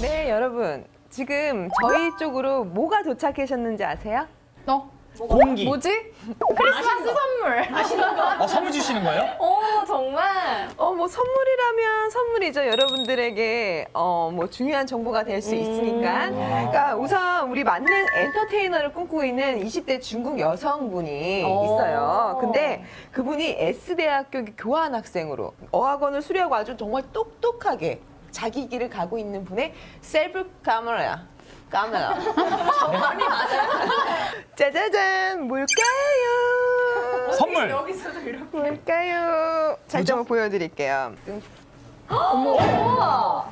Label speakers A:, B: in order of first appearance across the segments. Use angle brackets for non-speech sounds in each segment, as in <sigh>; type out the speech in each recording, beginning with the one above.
A: 네, 여러분. 지금 저희 쪽으로 뭐가 도착하셨는지 아세요?
B: 어?
C: 공기.
B: 뭐지? 크리스마스 선물.
C: 어, 선물 주시는 거예요?
B: 오 정말.
A: 어, 뭐 선물이라면 선물이죠. 여러분들에게 어, 뭐 중요한 정보가 될 수 있으니까. 그러니까 우선 우리 만능 엔터테이너를 꿈꾸고 있는 20대 중국 여성분이
B: 오.
A: 있어요. 근데 그분이 S대학교 교환 학생으로 어학원을 수료하고 아주 정말 똑똑하게 자기 길을 가고 있는 분의 셀프 카메라야. 카메라. 정말이 맞아요. <laughs> 짜자잔, 뭘까요?
C: 선물.
B: 여기서도 이렇게.
A: 뭘까요? 한번 보여드릴게요.
B: 우와.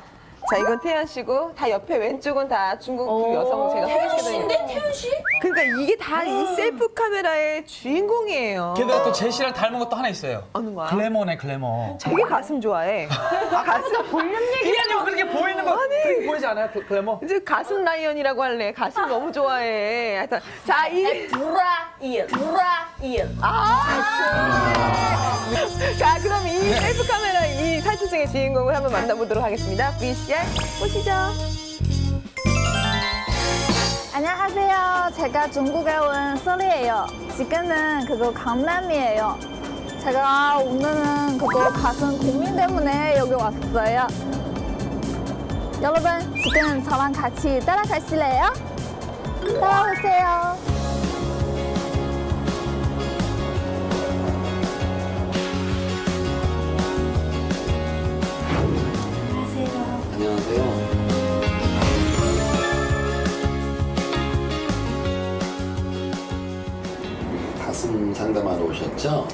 A: 자, 이건 태연 씨고, 다 옆에 왼쪽은 다 중국 두 여성 제가 소개시켜드린
B: 태연 씨?
A: 그러니까 이게 다 이 셀프 카메라의 주인공이에요.
C: 게다가 또 제시랑 닮은 것도 하나 있어요.
A: 어느 거야?
C: 글래머네, 글래머.
A: 되게 가슴 좋아해. 아, 가슴 볼륨
C: 그게 아니고 그렇게 보이는 거 그렇게 보이지 않아요? 그, 글래머?
A: 이제 가슴 라이언이라고 할래. 가슴 너무 좋아해. 하여튼 자, 이
B: 브라일. 브라 일.
A: 자, 그럼 이 셀프 카메라 이 살치승의 주인공을 한번 만나보도록 하겠습니다. VCR 보시죠.
D: 안녕하세요. 제가 중국에 온 썰이에요. 지금은 그거 강남이에요. 제가 오늘은 그거 가슴 고민 때문에 여기 왔어요. 여러분, 지금 저랑 같이 따라가실래요? 따라오세요.
E: 오셨죠?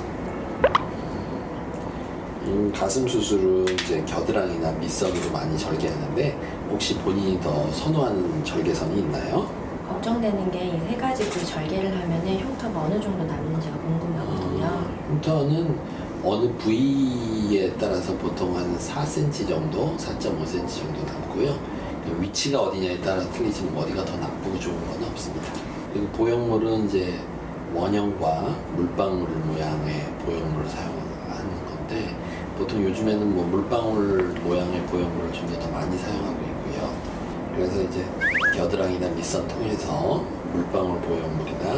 E: 음, 가슴 수술은 이제 겨드랑이나 밑선으로 많이 절개하는데 혹시 본인이 더 선호하는 절개선이 있나요?
F: 걱정되는 게 이 세 가지 그 절개를 하면 은 흉터가 어느 정도 남는지가 궁금하거든요.
E: 흉터는 어느 부위에 따라서 보통 한 4cm 정도, 4.5cm 정도 남고요. 그 위치가 어디냐에 따라 틀리지만 어디가 더 나쁘고 좋은 건 없습니다. 그리고 보형물은 이제 원형과 물방울 모양의 보형물을 사용하는 건데 보통 요즘에는 뭐 물방울 모양의 보형물을 좀 더 많이 사용하고 있고요. 그래서 이제 겨드랑이나 밑선 통해서 물방울 보형물이나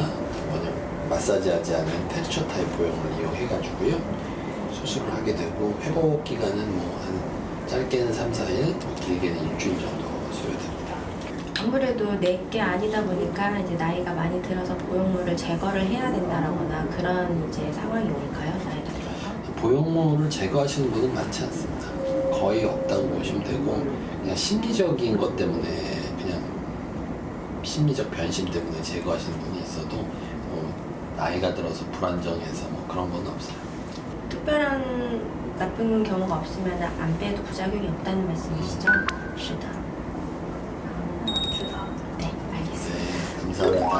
E: 원형 마사지하지 않은 텍스처 타입 보형물을 이용해 가지고요 수술을 하게 되고 회복 기간은 뭐 한 짧게는 3, 4일, 또 길게는 일주일 정도 소요됩니다.
F: 아무래도 내게 아니다 보니까 이제 나이가 많이 들어서 보형물을 제거를 해야 된다라거나 그런 이제 상황이 올까요? 나이가 들어서?
E: 보형물을 제거하시는 분은 많지 않습니다. 거의 없다고 보시면 되고 그냥 심리적인 것 때문에 그냥 심리적 변심 때문에 제거하시는 분이 있어도 뭐 나이가 들어서 불안정해서 뭐 그런 건 없어요.
F: 특별한 나쁜 경우가 없으면 안 빼도 부작용이 없다는 말씀이시죠? 是的. 네, 알겠습니다.
E: 네, 감사합니다.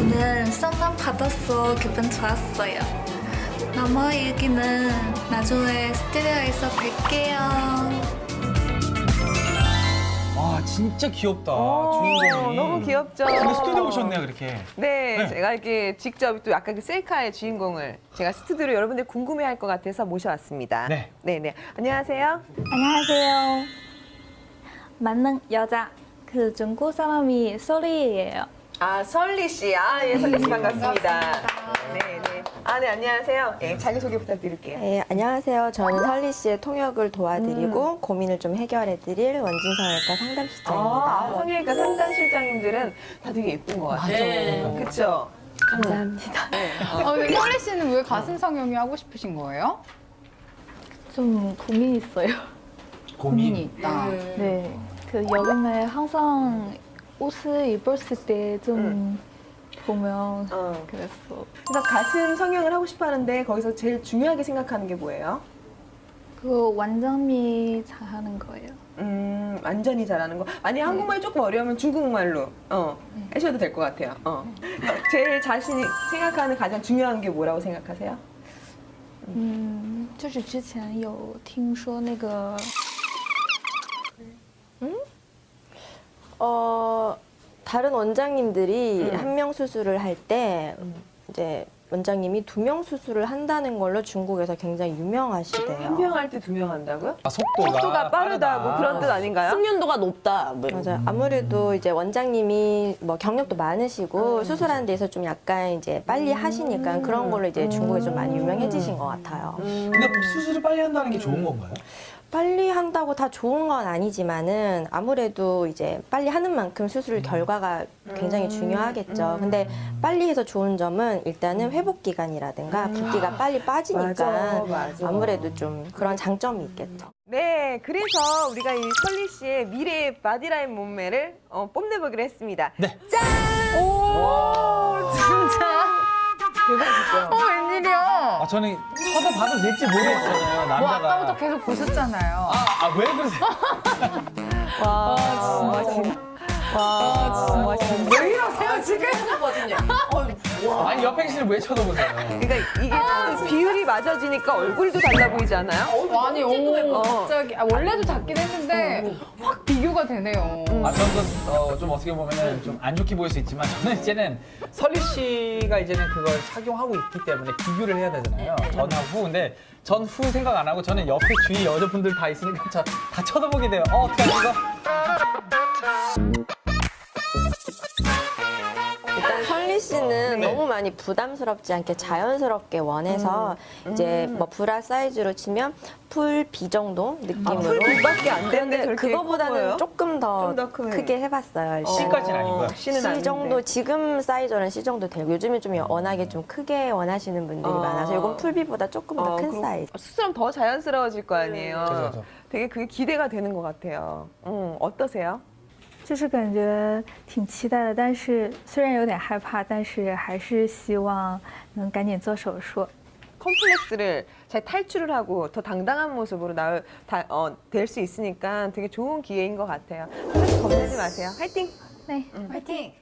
D: 오늘 상담 받았어. 기분 좋았어요. 나머 얘기는 나중에 스튜디오에서 뵐게요.
C: 와, 진짜 귀엽다.
A: 오,
C: 주인공이.
A: 너무 귀엽죠?
C: 근데 스튜디오 오셨네요, 그렇게.
A: 네,
C: 네.
A: 제가 이렇게 직접 또 약간 그 셀카의 주인공을 제가 스튜디오로 여러분들 궁금해할 것 같아서 모셔왔습니다.
C: 네.
A: 네, 네. 안녕하세요.
D: 안녕하세요. 만능 여자 그 중국 사람이 소리예요.
A: 아, 설리 씨. 아, 예, 설리 씨 반갑습니다. 네, 네. 아, 네, 안녕하세요. 예, 자기소개 부탁드릴게요.
G: 네, 안녕하세요. 저는 설리 씨의 통역을 도와드리고
A: 음.
G: 고민을 좀 해결해드릴 원진성외과 상담실장입니다.
A: 아, 성형외과 상담실장님들은 다 되게 예쁜 것 같아요.
F: 네.
A: 그쵸?
G: 감사합니다.
B: 어, 근데 혈리 씨는 왜 가슴 성형이 하고 싶으신 거예요?
D: 좀 고민 있어요.
B: 고민이 <laughs> 있다.
D: 네. 그 여름에 항상 옷을 입었을 때 좀 보면
A: 어.
D: 그랬어.
A: 그래서 가슴 성형을 하고 싶어 하는데 거기서 제일 중요하게 생각하는 게 뭐예요?
D: 그거 완전히 잘하는 거예요.
A: 음, 완전히 잘하는 거. 아니, 한국말 조금 어려우면 중국말로, 어, 하셔도 될 것 같아요. 어. 제일 자신이 생각하는 가장 중요한 게 뭐라고 생각하세요?
D: 嗯，就是之前有听说那个
G: 어, 다른 원장님들이
A: 음.
G: 한명 수술을 할 때 이제 원장님이 두 명 수술을 한다는 걸로 중국에서 굉장히 유명하시대요.
A: 한 명 할 때 두 명 한다고요?
C: 아, 속도가,
A: 속도가 빠르다 뭐 그런 뜻 아닌가요?
H: 숙련도가 높다. 뭐.
G: 맞아요. 아무래도 이제 원장님이 뭐 경력도 많으시고 수술하는 데서 좀 약간 이제 빨리 하시니까 그런 걸로 이제 중국에 좀 많이 유명해지신 것 같아요.
C: 근데 수술을 빨리 한다는 게 좋은 건가요?
G: 빨리 한다고 다 좋은 건 아니지만은 아무래도 이제 빨리 하는 만큼 수술 결과가 굉장히 중요하겠죠. 근데 빨리 해서 좋은 점은 일단은 회복 기간이라든가 붓기가 빨리 빠지니까
A: 맞아, 맞아.
G: 아무래도 좀 그런 장점이 있겠죠.
A: 네, 그래서 우리가 이 설리 씨의 미래의 바디라인 몸매를 어, 뽐내보기로 했습니다.
C: 네.
A: 짠! 오,
B: 진짜?
A: 대박이죠.
B: 어, 웬일이야?
C: 아, 저는 쳐다봐도 될지 모르겠어요,
B: 뭐
C: 남자가.
B: 아까부터 계속 보셨잖아요.
C: 아, 아, 왜 그러세요? <laughs>
A: 와,
C: 계시는 왜 쳐다보세요? <laughs>
A: 그러니까 이게 좀 비율이 맞아지니까 얼굴도 달라 보이지 않아요?
B: 아니, 오, 갑자기. 아, 원래도 작긴 했는데 확 비교가 되네요.
C: 아, 저는 어, 좀 어떻게 보면은 좀안 좋게 보일 수 있지만 저는 이제는 설리 씨가 이제는 그걸 착용하고 있기 때문에 비교를 해야 되잖아요. 전하고 근데 전 후 생각 안 하고 저는 옆에 주위 여자분들 다 있으니까 저, 다 쳐다보게 돼요. 어, 어떻게 하지 이거?
G: 씨는 너무 많이 부담스럽지 않게 자연스럽게 원해서 이제 뭐 브라 사이즈로 치면 full B 정도 느낌으로.
A: full B밖에 안 되는데
G: 그거보다는? 조금 더,
A: 좀더 크면.
G: 크게 해봤어요. 일단.
C: C까지는.
A: C는
G: C
A: 아닌데.
G: 정도 지금 사이즈는 C 정도 되고 요즘은 좀 워낙에 좀 크게 원하시는 분들이
A: 어.
G: 많아서 이건 풀비보다 조금 더
A: 어,
G: 큰 사이즈.
A: 수술하면 더 자연스러워질 거 아니에요.
C: 그죠, 그죠.
A: 되게 그게 기대가 되는 것 같아요. 음, 어떠세요?
D: 就是感觉挺期待的，但是虽然有点害怕，但是还是希望能赶紧做手术。
A: 컴플렉스를 잘 탈출을 하고 더 당당한 모습으로 나올 다, 어, 될 수 있으니까 되게 좋은 기회인 것 같아요. 하나씩 겁내지 마세요. 화이팅!
D: 네。
B: 화이팅!